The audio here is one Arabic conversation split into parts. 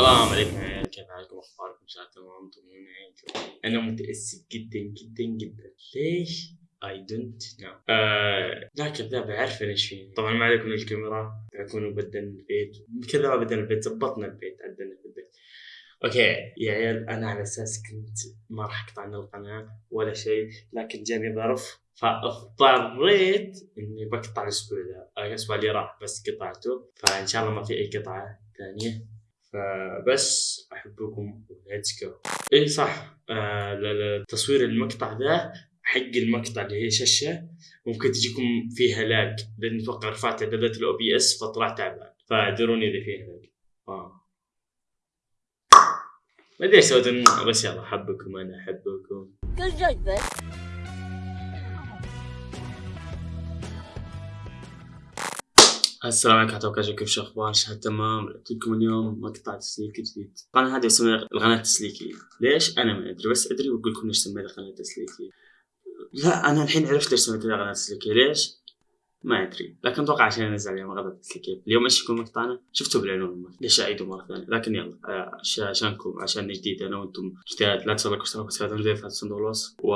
السلام عليكم يا عيال. كيف حالكم؟ أخباركم؟ إن شاء الله تمام طمنوني أنا متأسف جدا جدا جدا. ليش؟ I don't know لا كذاب عارف إيش فيه. طبعا ما عليكم الكاميرا. تكونوا بدلنا البيت. كذا بدلنا البيت ضبطنا البيت عدلنا في البيت. okay يا عيال أنا على أساس كنت ما راح أقطع عن القناة ولا شيء لكن جاني ظرف فاضطريت إني بقطع الأسبوع ذا. الأسبوع اللي راح بس قطعته فإن شاء الله ما في أي قطعة ثانية. فبس أحبكم let's go اي صح آه تصوير المقطع ذا حق المقطع اللي هي شاشة ممكن تجيكم فيها lag لأن أتوقع رفعت إعدادات ال OBS فطلع تعبان فاعذروني إذا فيها lag. آه. ما أدري إيش بس يلا أحبكم أنا أحبكم. كل جايبه السلام عليكم ورحمة الله كيف شو أخبار؟ شهد تمام؟ جبت لكم اليوم مقطع تسليكي جديد. طبعا هذه اسمها القناة التسليكية. ليش؟ أنا ما أدري بس أدري وأقول لكم ليش سميتها قناة تسليكية لا أنا الحين عرفت ليش سميتها قناة تسليكية ليش؟ ما أدري. لكن أتوقع عشان انزل اليوم قناة تسليكية اليوم إيش يكون مقطعنا؟ شفتوا بالعنوان ليش أعيده مرة ثانية؟ لكن يلا عشانكم عشان جديد أنا وأنتم جداد. لا تنسوا لايك واشتراك وتفاعلوا في صندوق الوصف. و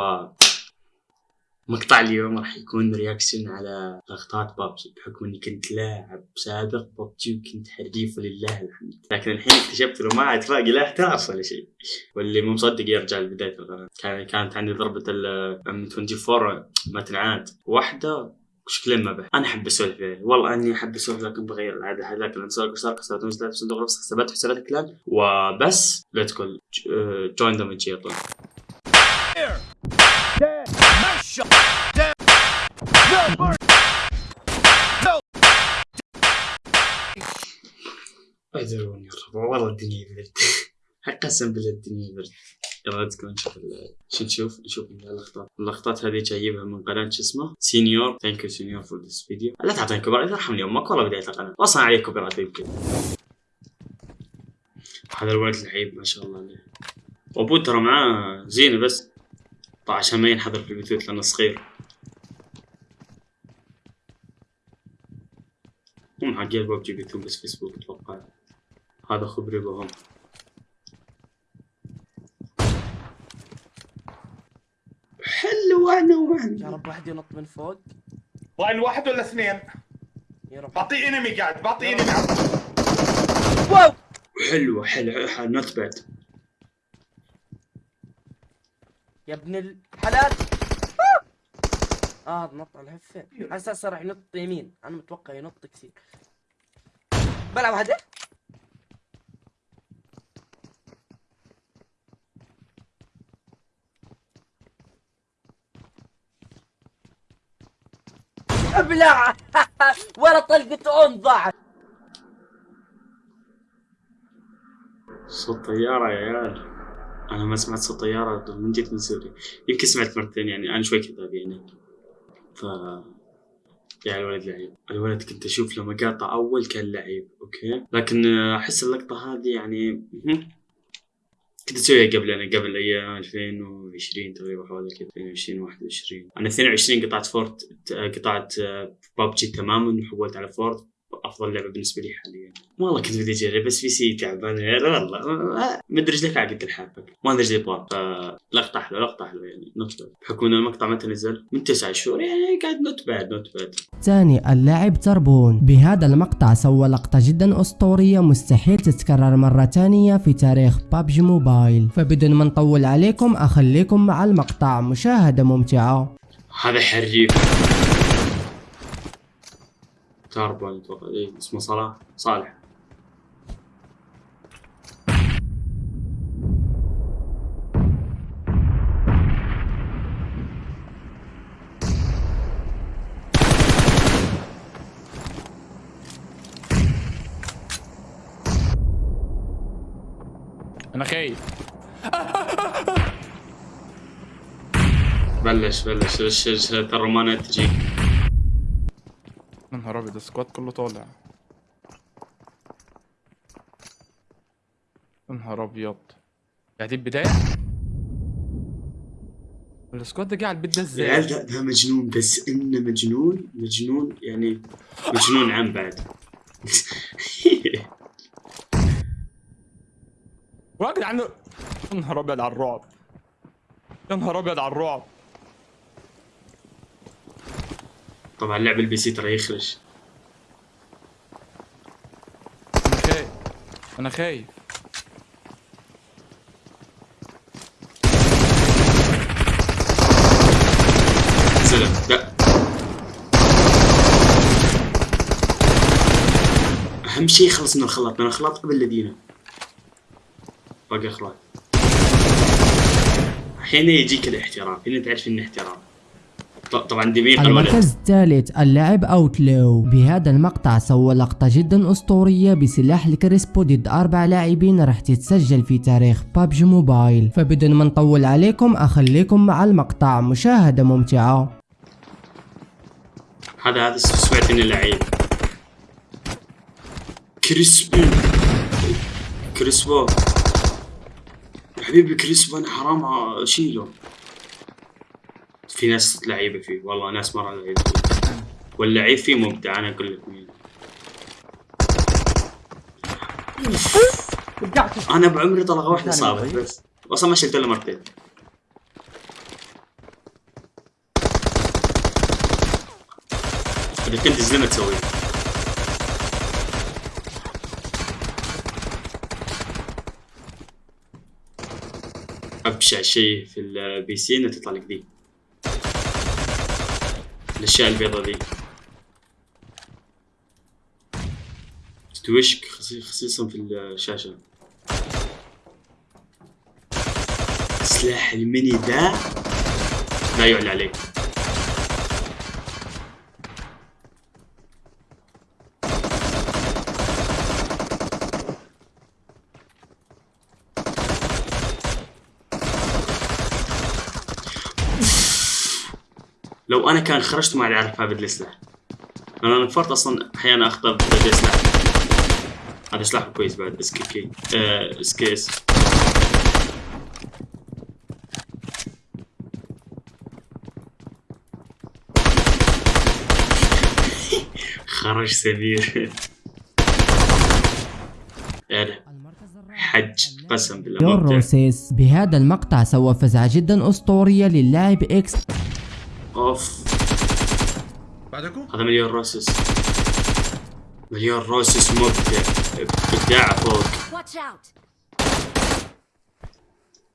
مقطع اليوم راح يكون رياكشن على لقطات بابجي بحكم اني كنت لاعب سابق بابجي وكنت حريف ولله الحمد لكن الحين اكتشفت انه ما عاد باقي لا احتراف ولا شيء واللي مو مصدق يرجع لبدايه القناه كان كانت عندي ضربه ال 24 ما تنعاد واحدة شكلين ما به أنا احب اسولف والله اني احب اسولف لكن بغير العاده هذاك لكن اسولف اشتراك استخدم في صندوق الوصف حسابات حسابات كلان وبس لا تقول جوين ذا يلا والله الدنيا برد قسم بالله الدنيا برد يلا تكون نشوف شو نشوف؟ نشوف اللقطات اللقطات هذه جايبها من قناة شو اسمه؟ سينيور thank you سينيور for this video لا تعطيني copy ارحمني أمك. والله بداية القناة. أصلا عليك copy يمكن. هذا الولد لعيب ما شاء الله عليه. وابوه ترى معاه زينة بس. طبعا عشان ما ينحضر في البثوث لأنه صغير. هم حقين ببجي بيتهم بس فيسبوك أتوقع. هذا خبري بهم حلو أنا وين يا رب واحد ينط من فوق. وين واحد ولا اثنين؟ يا رب. بعطيه enemy قاعد بعطيه enemy wow! حلوة حلوة not bad يا ابن الحلال. آه نط على الهفة. على أساس راح ينط يمين. أنا متوقع ينط كثير. بلعب هذا ابلع ولا طلقة اون ضاعت. صوت طيارة يا عيال. أنا ما سمعت صوت طيارة من جيت من سوريا. يمكن سمعت مرتين يعني أنا شوي كذاب يعني. ف يا الولد لعيب. الولد كنت أشوف له مقاطع أول كان لعيب okay؟ لكن أحس اللقطة هذه يعني كنت اسويها قبل أنا قبل أيام 2020 تقريبا حوالي كذا 2020 21 أنا 22 قطعت فورت قطعت بابجي تماما وحولت على فورت. أفضل لعبة بالنسبة لي حاليا. والله كنت بدي أجرب بس PC تعبان والله ما أدري إيش لك عقد الحافك ما أدري إيش يبغى لقطة حلوة لقطة حلوة يعني. not bad بحكم ان المقطع متى نزل؟ من تسع شهور. يعني قاعد not bad not bad ثاني اللاعب تربون. بهذا المقطع سوى لقطة جدا أسطورية مستحيل تتكرر مرة ثانية في تاريخ بابجي موبايل. فبدون ما نطول عليكم أخليكم مع المقطع. مشاهدة ممتعة. هذا حريف. تاربون أتوقع اسمه صلاح صالح أنا خايف بلش بلش الرومانات تجيك يا نهار ابيض ال squad كله طالع. يا نهار أبيض. يعني دي البداية؟ ال squad ده قاعد البيت ده إزاي؟ العيال ده, ده مجنون بس انه مجنون مجنون يعني مجنون عام بعد. يا جدعان يا نهار أبيض على الرعب. يا نهار أبيض على الرعب. طبعا لعب ال PC ترى يخرج أنا خايف. أنا خايف. لا. أهم شيء خلص من الخلاط. من الخلاط قبل الذين باقي اخلاط هنا يجيك الاحترام. هنا تعرف إنه احترام. طبعا دميق الولد المركز الثالث اللاعب اوتلو بهذا المقطع سوى لقطة جدا أسطورية بسلاح الكريسبو ضد أربع لاعبين راح تتسجل في تاريخ بابجي موبايل. فبدون ما نطول عليكم أخليكم مع المقطع. مشاهدة ممتعة. هذا هذا سمعت انه لعيب. كريسبو. يا حبيبي كريسبو أنا حرام أشيله. في ناس لعيبة فيه والله ناس مرة لعيبة فيه. واللعيب فيه ممتع أنا أقول لك. مين أنا بعمري طلقه واحدة صابت. بس. أصلا ما شلت إلا مرتين. إذا كنت زلمه تسوي أبشع شيء في ال PC إنه تطلع لك دي. الأشياء البيضة دي تتوشك خصي- خصيصا في الشاشة. سلاح الميني ذا لا يعلى عليه لو أنا كان خرجت ما أعرف هذا السلاح أنا نفرت أصلا أحيانا أخطر بدل سلاح هذا سلاح كويس بعد إس كي كي آه إس خرج سمير حج قسم بالله بهذا المقطع سوى فزعة جدا أسطورية للاعب X. أوف. بعدكم؟ هذا مليون روسس مليون روسس مبدع. ابداع فوق!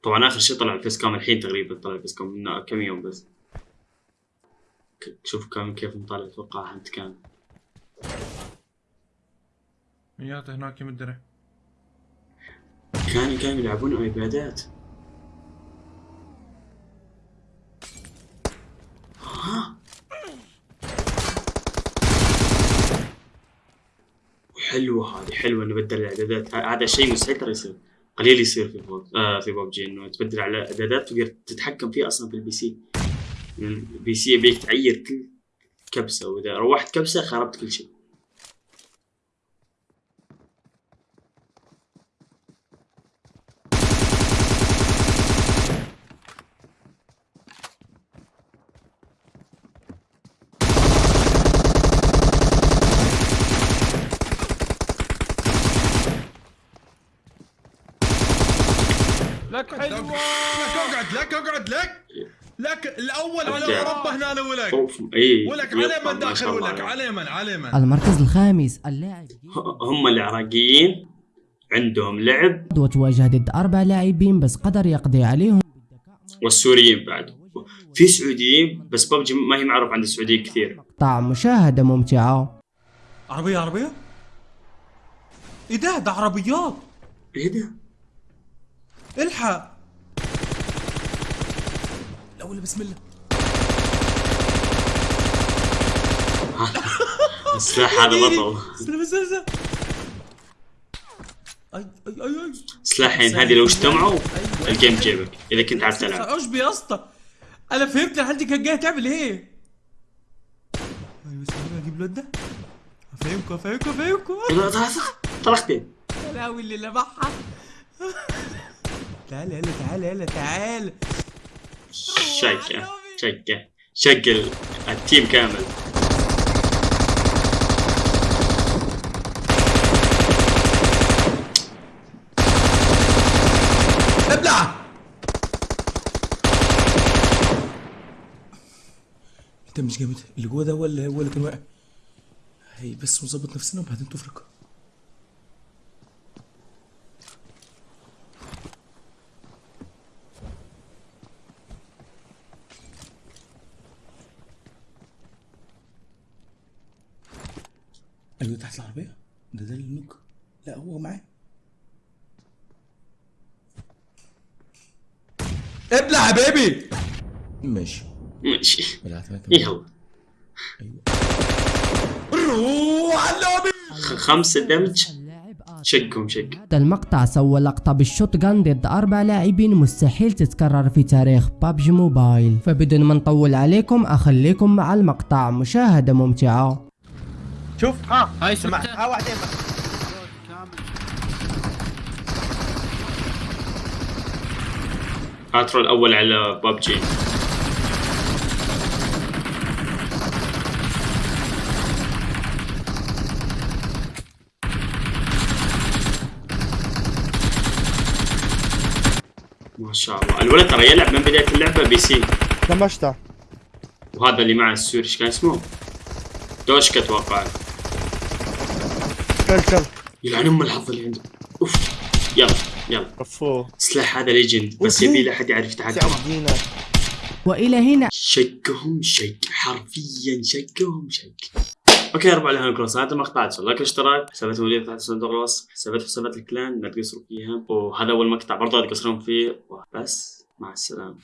طبعا آخر شيء طلع ال face cam الحين تقريبا طلع ال face cam من كم يوم بس. شوف كم كيف مطلع أتوقع انت كان. ميات هناك الدرع كانوا كانوا يلعبون iPad ات. ها حلوة هذه حلوة إنه بدل الإعدادات. هذا شيء مستحيل ترى يصير. قليل يصير في فوق آه في ببجي إنه تبدل على إعدادات تقدر تتحكم فيه أصلا في ال PC. ال PC يبيك تعير كل كبسة وإذا روحت كبسة خربت كل شيء لك لك حلوة اقعد لك اقعد لك لك الأول على. أوروبا هنا أنا ولك. اي ولك على من داخل ولك عليه. على من على من المركز الخامس اللاعب هم العراقيين. عندهم لعب. وتواجه ضد أربع لاعبين بس قدر يقضي عليهم. والسوريين بعد. في سعوديين بس ببجي ما هي معروف عند السعوديين كثير. مقطع مشاهدة ممتعة. عربية عربية؟ إيه ده؟ ده عربيات. إيه ده؟ إلحق. الأول بسم الله. السلاح هذا بطل. استنى بس بس أي أي أي سلاحين هذه لو اجتمعوا الجيم جيبك. إذا كنت عارف تلعب. عشبي يا اسطى؟ أنا فهمت لحد كان جاي تعمل إيه أيوه استنى أجيب الواد ده. أفهمكم أفهمكم أفهمكم. طلقتين يا لهوي اللي لمعها تعال يلا تعال يلا تعال. شقة شقة شقل التيم كامل. ابلع! انت مش جامد. اللي جوه ده ولا هو اللي كان واقع. هي بس نظبط نفسنا وبعدين تفرق. أيوه تحت العربية؟ ده ده النوك لا هو معاه. ابلع يا بيبي! ماشي. ماشي. بلعت معاك يلا روح على خ- خمسة دمج. شقهم شق هذا المقطع سوى لقطة بالشوت جان ضد أربع لاعبين مستحيل تتكرر في تاريخ بابجي موبايل. فبدون ما نطول عليكم أخليكم مع المقطع. مشاهدة ممتعة. شوف. ها. هاي سمع ها واحدين هاترو الأول على بابجي. ما شاء الله. الولد ترى يلعب من بداية اللعبة PC. دمجته وهذا اللي معه السوري إيش كان اسمه؟ دوشكا أتوقع كل كل. يلعن ام الحظ اللي عنده أوف يلا يلا. كفوه السلاح هذا legend. بس يبي له حد يعرف يتحكم وإلى هنا. شقهم شق حرفيا شقهم شق okay أربع لها كروس. هذا المقطع تسوي like اشتراك. حسابات مدير تحت صندوق الوصف. حسابات حسابات الكلان. لا تقصروا فيها. وهذا أول مقطع. برضه لا تقصرون فيه. بس مع السلامة.